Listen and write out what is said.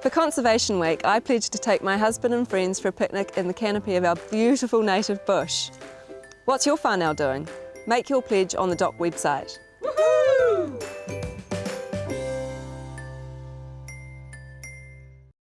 For Conservation Week, I pledged to take my husband and friends for a picnic in the canopy of our beautiful native bush. What's your whānau doing? Make your pledge on the DOC website.